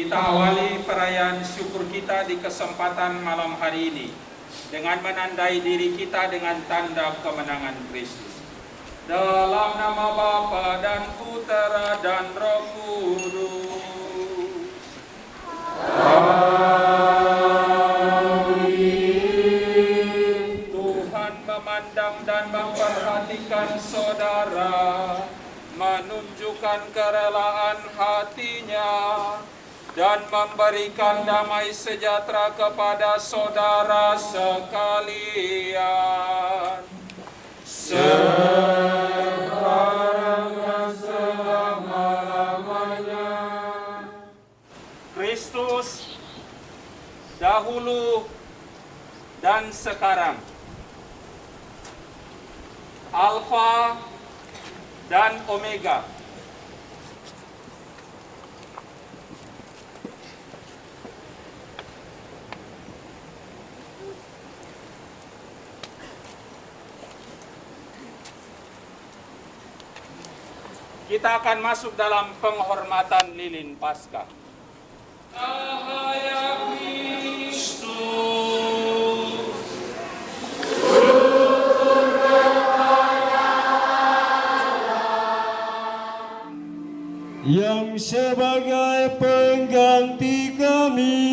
Kita awali perayaan syukur kita di kesempatan malam hari ini dengan menandai diri kita dengan tanda kemenangan Kristus. Dalam nama Bapa dan Putera dan Roh Kudus. Tuhan memandang dan memperhatikan saudara, menunjukkan kerelaan hatinya, dan memberikan damai sejahtera kepada saudara sekalian. Sekarang dan selama-lamanya. Kristus dahulu dan sekarang. Alfa dan Omega. Kita akan masuk dalam penghormatan lilin Paskah. Yang sebagai pengganti kami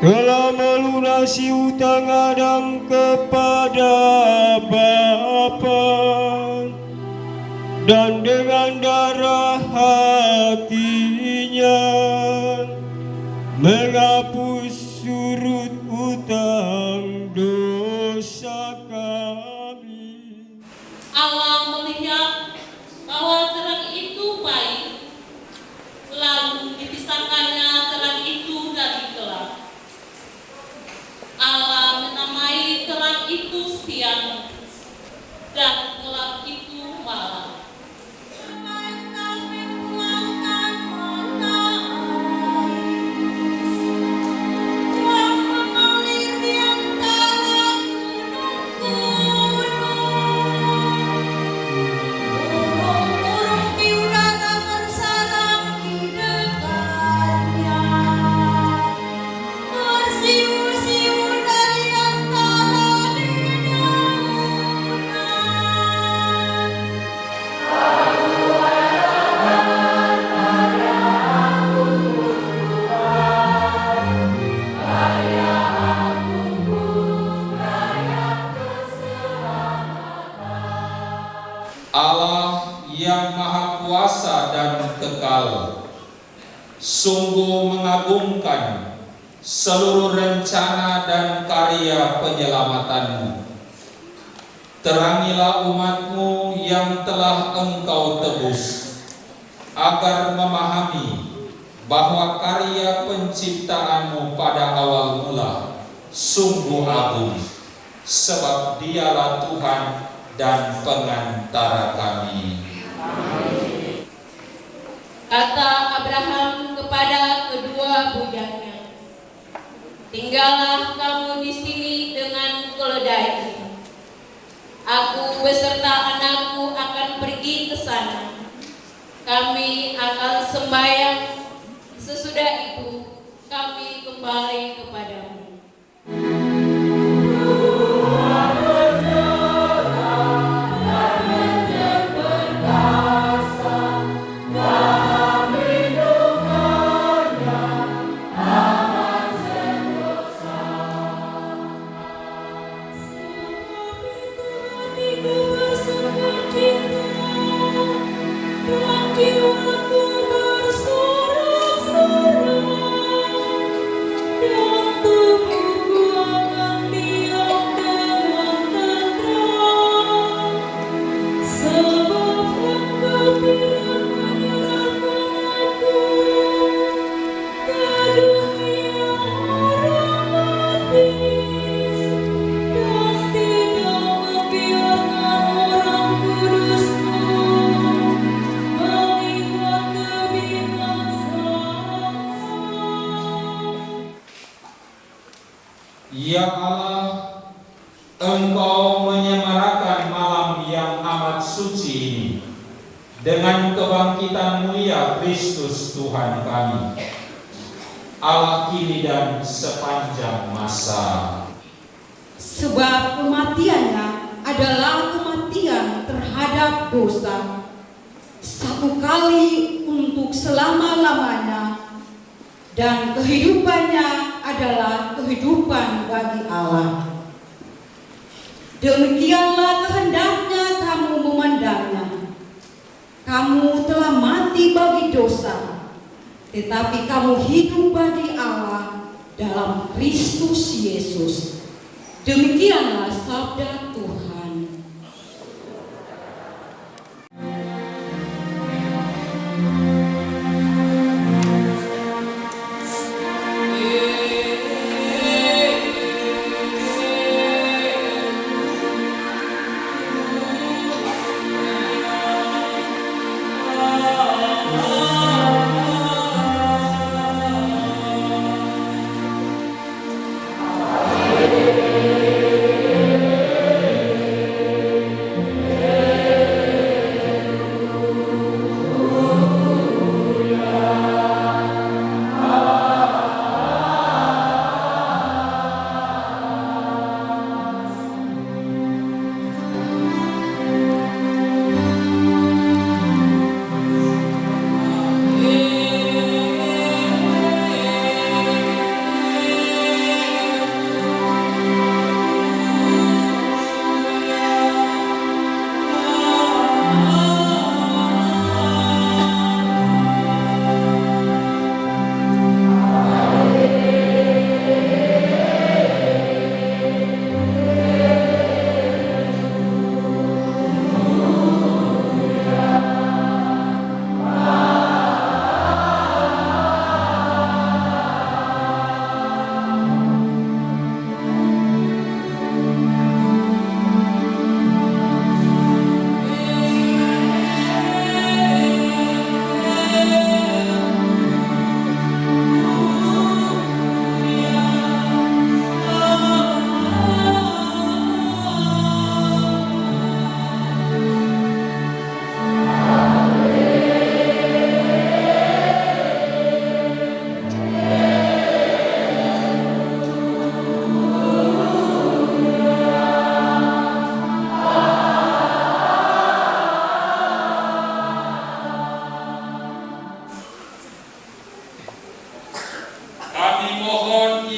telah melunasi utang Adam kepada Bapa dan dengan darah hatinya menghapus surut utang dosa kami. Allah melihat bahwa terang itu baik, lalu dipisahkannya terang itu dari gelap. Allah menamai terang itu siang, dan engkau tebus agar memahami bahwa karya penciptaanmu pada awal mula sungguh agung sebab dialah Tuhan dan pengantara kami. Kata Abraham kepada kedua bujaknya, Tinggallah kamu di sini dengan keledai. Aku beserta anakku Kami akan sembahyang. Sesudah itu, kami kembali kepadamu. Terhadap dosa. Satu kali untuk selama-lamanya. Dan kehidupannya adalah kehidupan bagi Allah. Demikianlah kehendaknya kamu memandangnya. Kamu telah mati bagi dosa, tetapi kamu hidup bagi Allah dalam Kristus Yesus. Demikianlah sabda Tuhan.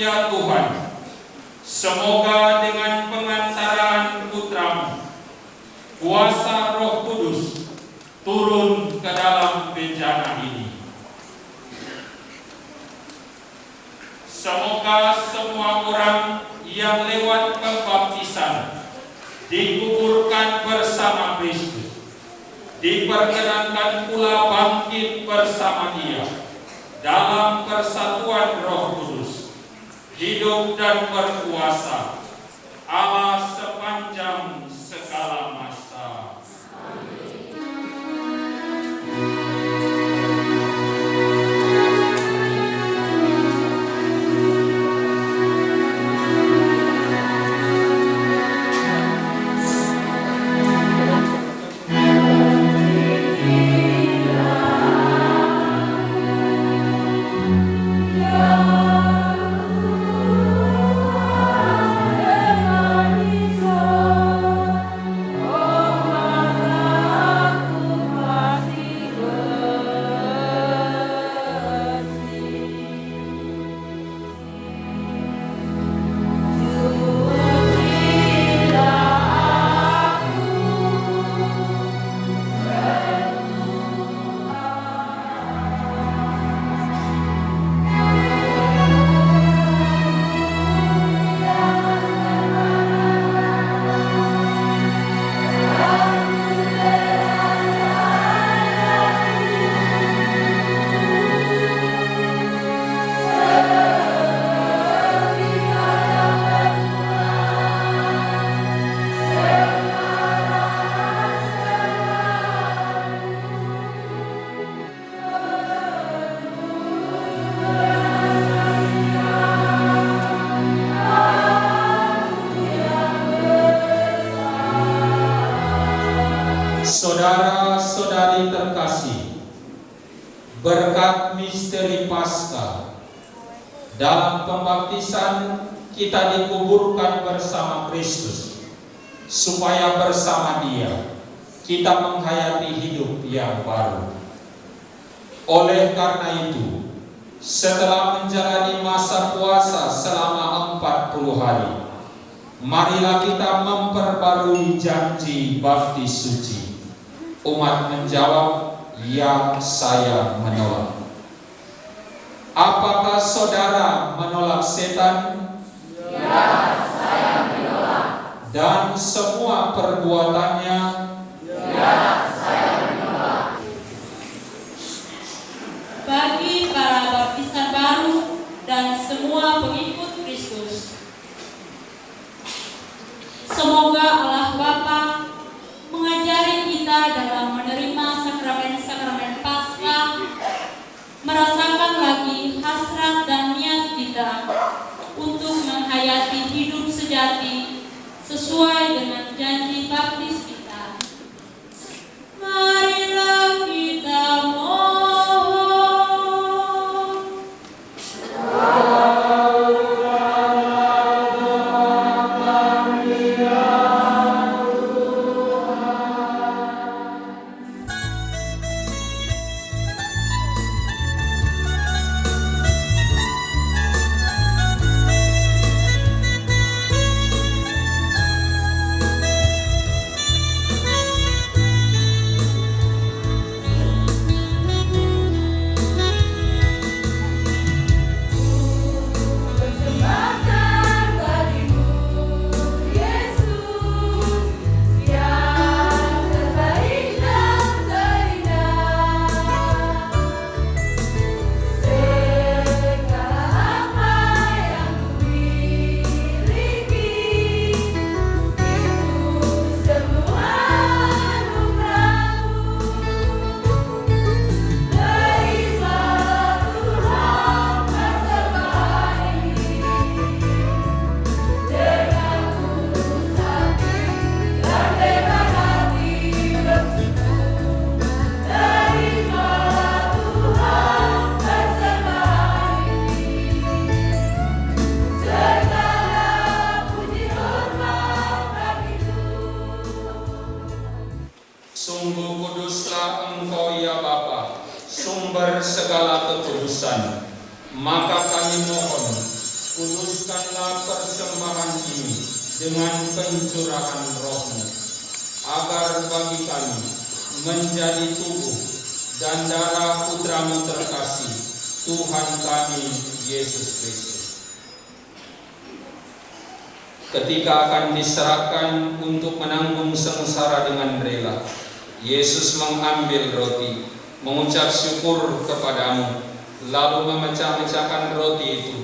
Ya Tuhan, semoga dengan pengantaran putramu, kuasa roh kudus turun ke dalam bencana ini. Semoga semua orang yang lewat pembaptisan dikuburkan bersama Kristus, diperkenankan pula bangkit bersama dia dalam persatuan roh kudus, hidup dan berkuasa, Allah sepanjang misteri Paskah, Dalam pembaptisan kita dikuburkan bersama Kristus supaya bersama Dia kita menghayati hidup yang baru. Oleh karena itu, setelah menjalani masa puasa selama 40 hari, marilah kita memperbarui janji baptis suci. Umat menjawab, "Ya, saya menolak." Apakah saudara menolak setan? Ya, saya menolak. Dan semua perbuatannya? Ya, saya menolak. Bagi para baptisan baru dan semua pengikut Kristus, semoga Allah Bapa mengajari kita dalam menerima sakramen-sakramen merasakan lagi hasrat dan niat kita untuk menghayati hidup sejati sesuai dengan janji baptis kita. Bagi kami menjadi tubuh dan darah putramu terkasih, Tuhan kami Yesus Kristus. Ketika akan diserahkan untuk menanggung sengsara dengan rela, Yesus mengambil roti, mengucap syukur kepadamu, lalu memecah-mecahkan roti itu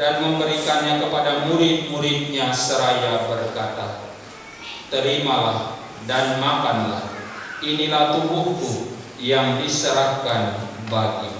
dan memberikannya kepada murid-muridnya seraya berkata, Terimalah dan makanlah, inilah tubuhku yang diserahkan bagimu.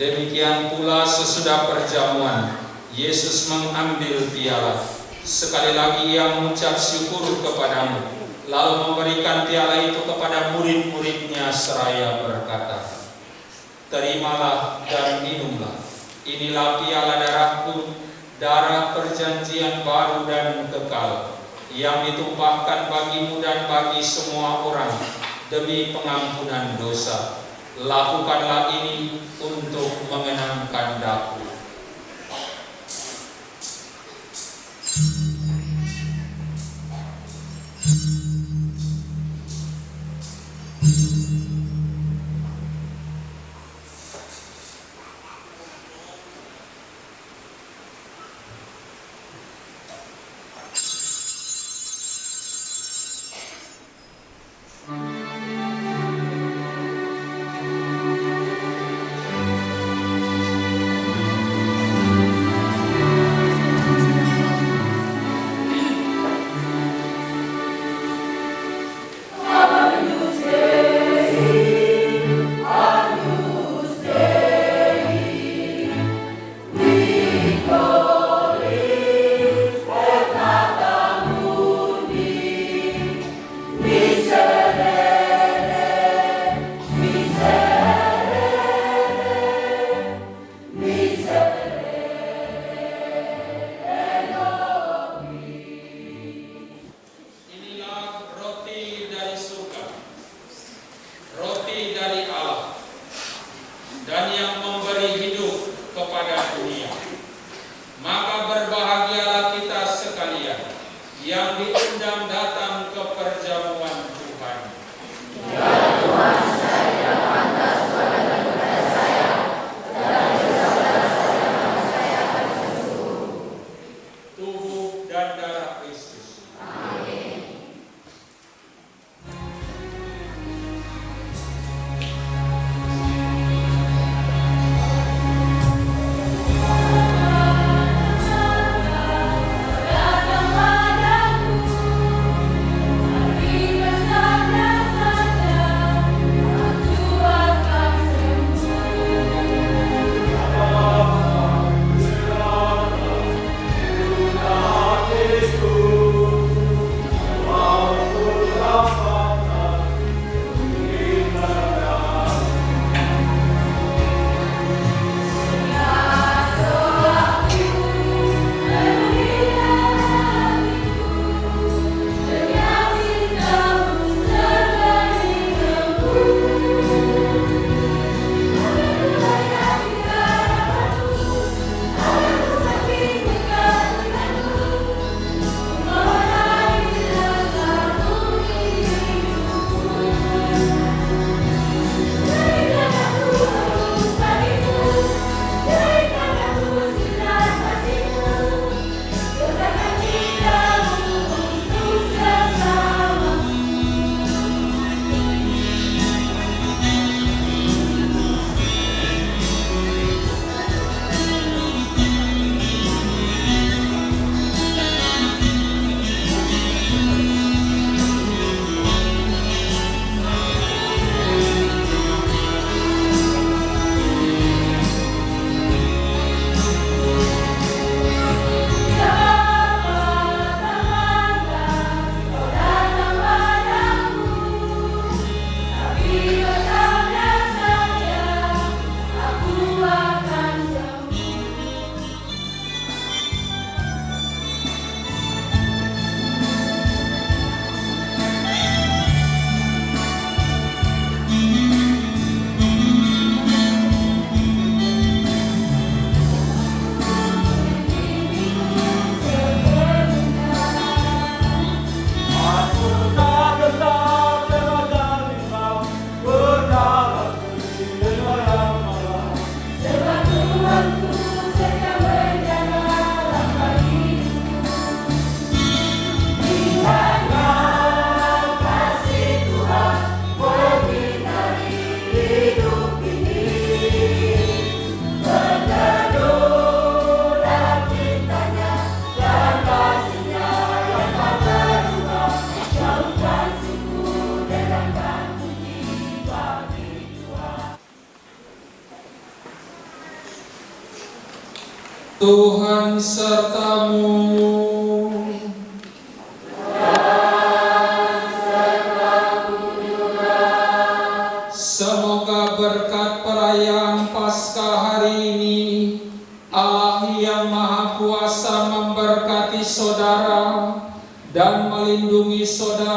Demikian pula sesudah perjamuan, Yesus mengambil piala. Sekali lagi ia mengucap syukur kepadamu, lalu memberikan piala itu kepada murid-muridnya seraya berkata, Terimalah dan minumlah, inilah piala darahku, darah perjanjian baru dan kekal, yang ditumpahkan bagimu dan bagi semua orang demi pengampunan dosa. Lakukanlah ini untuk Yeah. Tuhan sertamu. Dan sertamu. Semoga berkat perayaan Paskah hari ini, Allah yang Maha Kuasa memberkati saudara dan melindungi saudara